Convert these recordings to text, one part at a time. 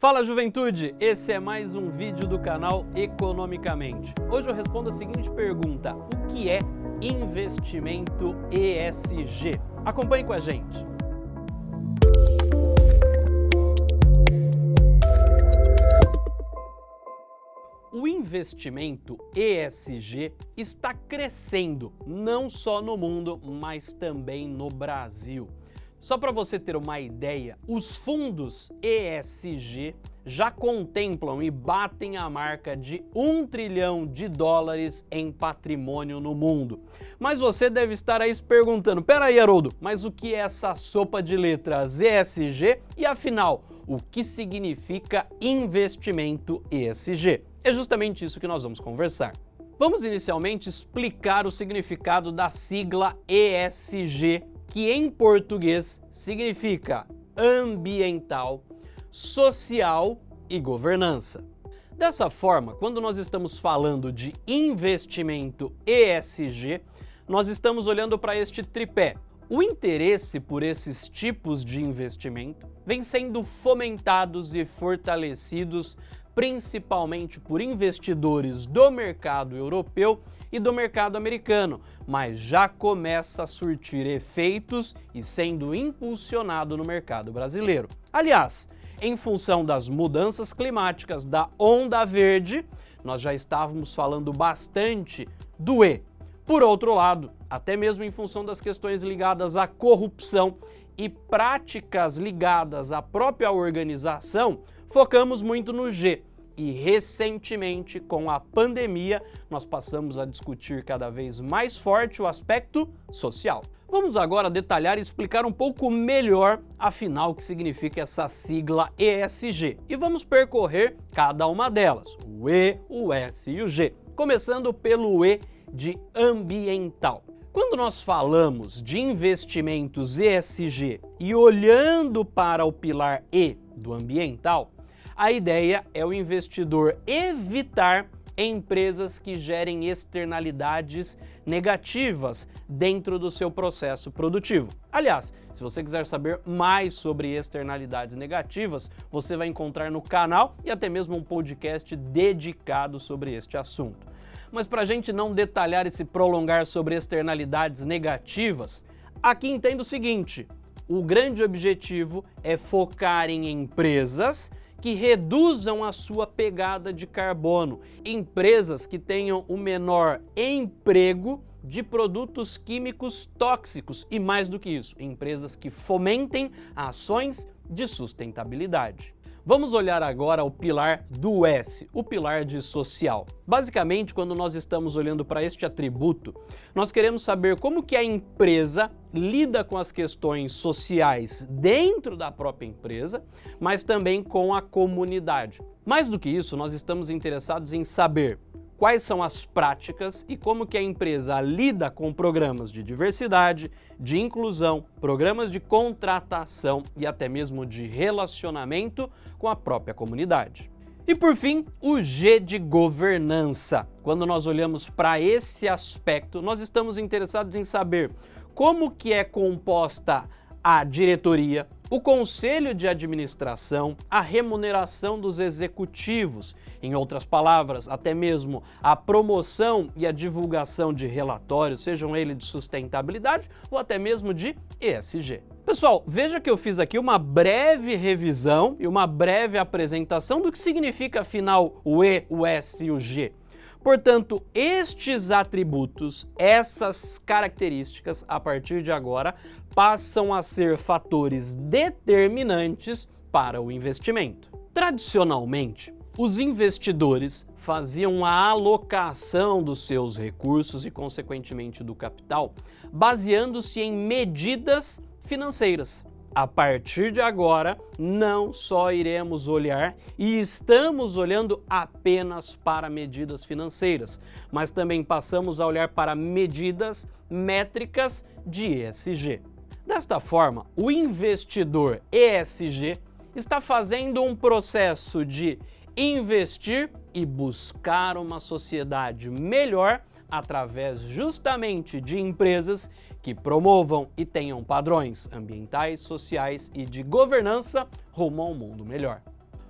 Fala juventude, esse é mais um vídeo do canal Economicamente. Hoje eu respondo a seguinte pergunta, o que é investimento ESG? Acompanhe com a gente. O investimento ESG está crescendo, não só no mundo, mas também no Brasil. Só para você ter uma ideia, os fundos ESG já contemplam e batem a marca de 1 trilhão de dólares em patrimônio no mundo. Mas você deve estar aí se perguntando, peraí Haroldo, mas o que é essa sopa de letras ESG e afinal, o que significa investimento ESG? É justamente isso que nós vamos conversar. Vamos inicialmente explicar o significado da sigla ESG que em português significa ambiental, social e governança. Dessa forma, quando nós estamos falando de investimento ESG, nós estamos olhando para este tripé. O interesse por esses tipos de investimento vem sendo fomentados e fortalecidos principalmente por investidores do mercado europeu e do mercado americano, mas já começa a surtir efeitos e sendo impulsionado no mercado brasileiro. Aliás, em função das mudanças climáticas da onda verde, nós já estávamos falando bastante do E. Por outro lado, até mesmo em função das questões ligadas à corrupção e práticas ligadas à própria organização, focamos muito no G. E recentemente, com a pandemia, nós passamos a discutir cada vez mais forte o aspecto social. Vamos agora detalhar e explicar um pouco melhor, afinal, o que significa essa sigla ESG. E vamos percorrer cada uma delas, o E, o S e o G. Começando pelo E de ambiental. Quando nós falamos de investimentos ESG e olhando para o pilar E do ambiental, a ideia é o investidor evitar empresas que gerem externalidades negativas dentro do seu processo produtivo. Aliás, se você quiser saber mais sobre externalidades negativas, você vai encontrar no canal e até mesmo um podcast dedicado sobre este assunto. Mas para a gente não detalhar e se prolongar sobre externalidades negativas, aqui entenda o seguinte, o grande objetivo é focar em empresas que reduzam a sua pegada de carbono, empresas que tenham o menor emprego de produtos químicos tóxicos e mais do que isso, empresas que fomentem ações de sustentabilidade. Vamos olhar agora o pilar do S, o pilar de social. Basicamente, quando nós estamos olhando para este atributo, nós queremos saber como que a empresa lida com as questões sociais dentro da própria empresa, mas também com a comunidade. Mais do que isso, nós estamos interessados em saber quais são as práticas e como que a empresa lida com programas de diversidade, de inclusão, programas de contratação e até mesmo de relacionamento com a própria comunidade. E por fim, o G de governança. Quando nós olhamos para esse aspecto, nós estamos interessados em saber como que é composta a diretoria, o conselho de administração, a remuneração dos executivos, em outras palavras, até mesmo a promoção e a divulgação de relatórios, sejam eles de sustentabilidade ou até mesmo de ESG. Pessoal, veja que eu fiz aqui uma breve revisão e uma breve apresentação do que significa afinal o E, o S e o G. Portanto, estes atributos, essas características, a partir de agora, passam a ser fatores determinantes para o investimento. Tradicionalmente, os investidores faziam a alocação dos seus recursos e, consequentemente, do capital, baseando-se em medidas financeiras. A partir de agora, não só iremos olhar e estamos olhando apenas para medidas financeiras, mas também passamos a olhar para medidas métricas de ESG. Desta forma, o investidor ESG está fazendo um processo de investir e buscar uma sociedade melhor através justamente de empresas que promovam e tenham padrões ambientais, sociais e de governança rumo a um mundo melhor.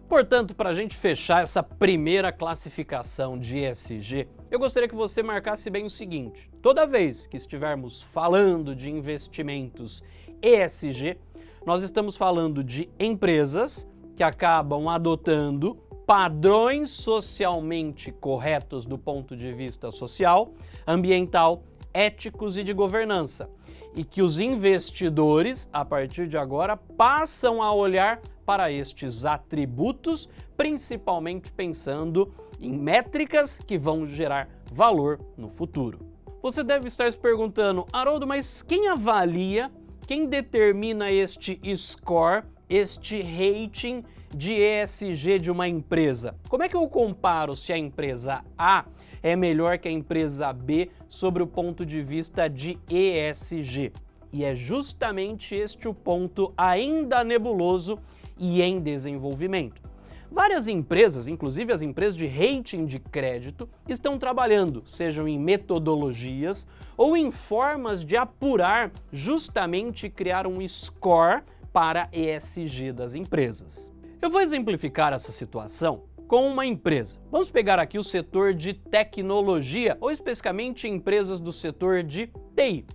Portanto, para a gente fechar essa primeira classificação de ESG, eu gostaria que você marcasse bem o seguinte, toda vez que estivermos falando de investimentos ESG, nós estamos falando de empresas que acabam adotando padrões socialmente corretos do ponto de vista social, ambiental, éticos e de governança. E que os investidores, a partir de agora, passam a olhar para estes atributos, principalmente pensando em métricas que vão gerar valor no futuro. Você deve estar se perguntando, Haroldo, mas quem avalia, quem determina este score, este rating de ESG de uma empresa? Como é que eu comparo se a empresa A é melhor que a empresa B sobre o ponto de vista de ESG? E é justamente este o ponto ainda nebuloso e em desenvolvimento. Várias empresas, inclusive as empresas de rating de crédito, estão trabalhando, sejam em metodologias ou em formas de apurar justamente criar um score para ESG das empresas. Eu vou exemplificar essa situação com uma empresa. Vamos pegar aqui o setor de tecnologia, ou especificamente empresas do setor de TI.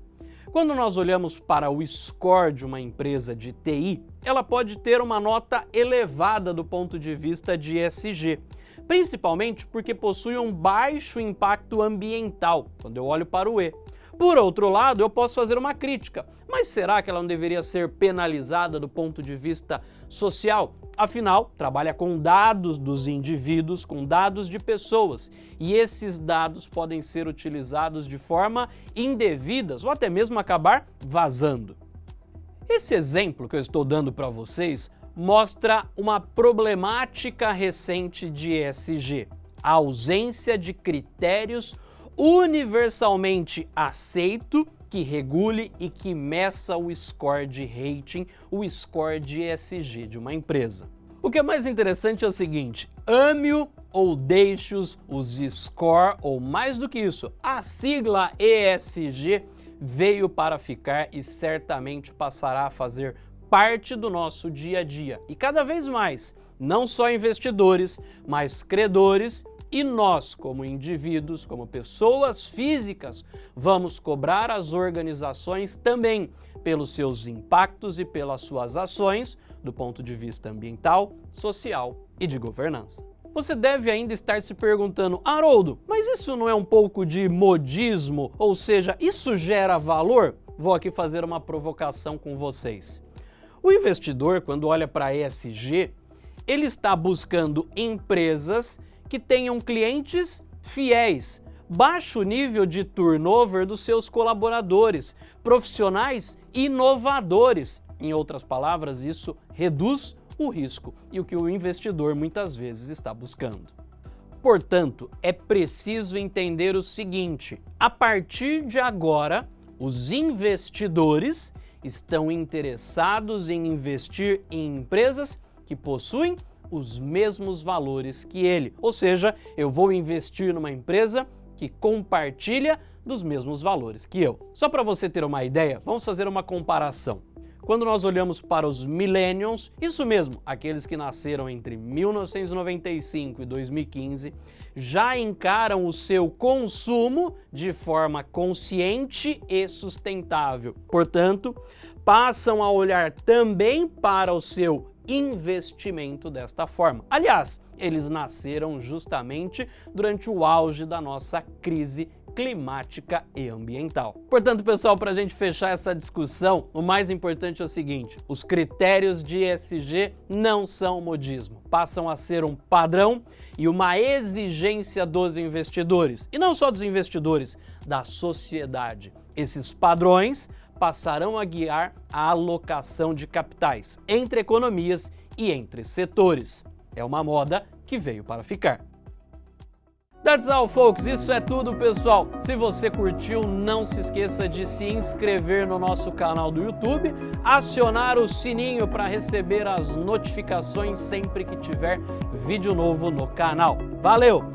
Quando nós olhamos para o score de uma empresa de TI, ela pode ter uma nota elevada do ponto de vista de ESG, principalmente porque possui um baixo impacto ambiental, quando eu olho para o E. Por outro lado, eu posso fazer uma crítica, mas será que ela não deveria ser penalizada do ponto de vista social? Afinal, trabalha com dados dos indivíduos, com dados de pessoas, e esses dados podem ser utilizados de forma indevida ou até mesmo acabar vazando. Esse exemplo que eu estou dando para vocês mostra uma problemática recente de ESG, a ausência de critérios universalmente aceito que regule e que meça o score de rating, o score de ESG de uma empresa. O que é mais interessante é o seguinte, ame-o ou deixe-os, os score, ou mais do que isso, a sigla ESG veio para ficar e certamente passará a fazer parte do nosso dia a dia. E cada vez mais, não só investidores, mas credores e nós, como indivíduos, como pessoas físicas, vamos cobrar as organizações também pelos seus impactos e pelas suas ações do ponto de vista ambiental, social e de governança. Você deve ainda estar se perguntando, Haroldo, mas isso não é um pouco de modismo? Ou seja, isso gera valor? Vou aqui fazer uma provocação com vocês. O investidor, quando olha para ESG, ele está buscando empresas que tenham clientes fiéis, baixo nível de turnover dos seus colaboradores, profissionais inovadores. Em outras palavras, isso reduz o risco e o que o investidor muitas vezes está buscando. Portanto, é preciso entender o seguinte, a partir de agora, os investidores estão interessados em investir em empresas que possuem os mesmos valores que ele. Ou seja, eu vou investir numa empresa que compartilha dos mesmos valores que eu. Só para você ter uma ideia, vamos fazer uma comparação. Quando nós olhamos para os Millennials, isso mesmo, aqueles que nasceram entre 1995 e 2015, já encaram o seu consumo de forma consciente e sustentável. Portanto, passam a olhar também para o seu investimento desta forma. Aliás, eles nasceram justamente durante o auge da nossa crise climática e ambiental. Portanto, pessoal, para a gente fechar essa discussão, o mais importante é o seguinte, os critérios de ESG não são modismo, passam a ser um padrão e uma exigência dos investidores, e não só dos investidores, da sociedade. Esses padrões passarão a guiar a alocação de capitais entre economias e entre setores. É uma moda que veio para ficar. That's all, folks. Isso é tudo, pessoal. Se você curtiu, não se esqueça de se inscrever no nosso canal do YouTube, acionar o sininho para receber as notificações sempre que tiver vídeo novo no canal. Valeu!